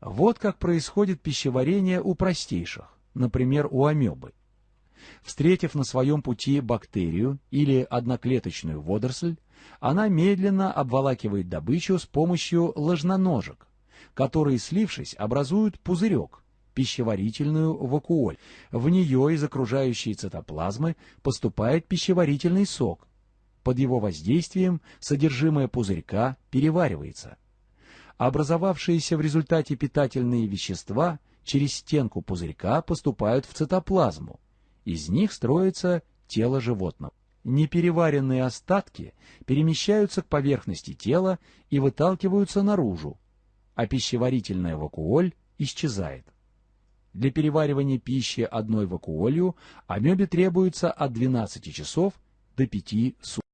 Вот как происходит пищеварение у простейших, например, у амебы. Встретив на своем пути бактерию или одноклеточную водоросль, она медленно обволакивает добычу с помощью ложноножек, которые, слившись, образуют пузырек, пищеварительную вакуоль. В нее из окружающей цитоплазмы поступает пищеварительный сок. Под его воздействием содержимое пузырька переваривается. Образовавшиеся в результате питательные вещества через стенку пузырька поступают в цитоплазму. Из них строится тело животного. Непереваренные остатки перемещаются к поверхности тела и выталкиваются наружу, а пищеварительная вакуоль исчезает. Для переваривания пищи одной вакуолью амебе требуется от 12 часов до 5 суток.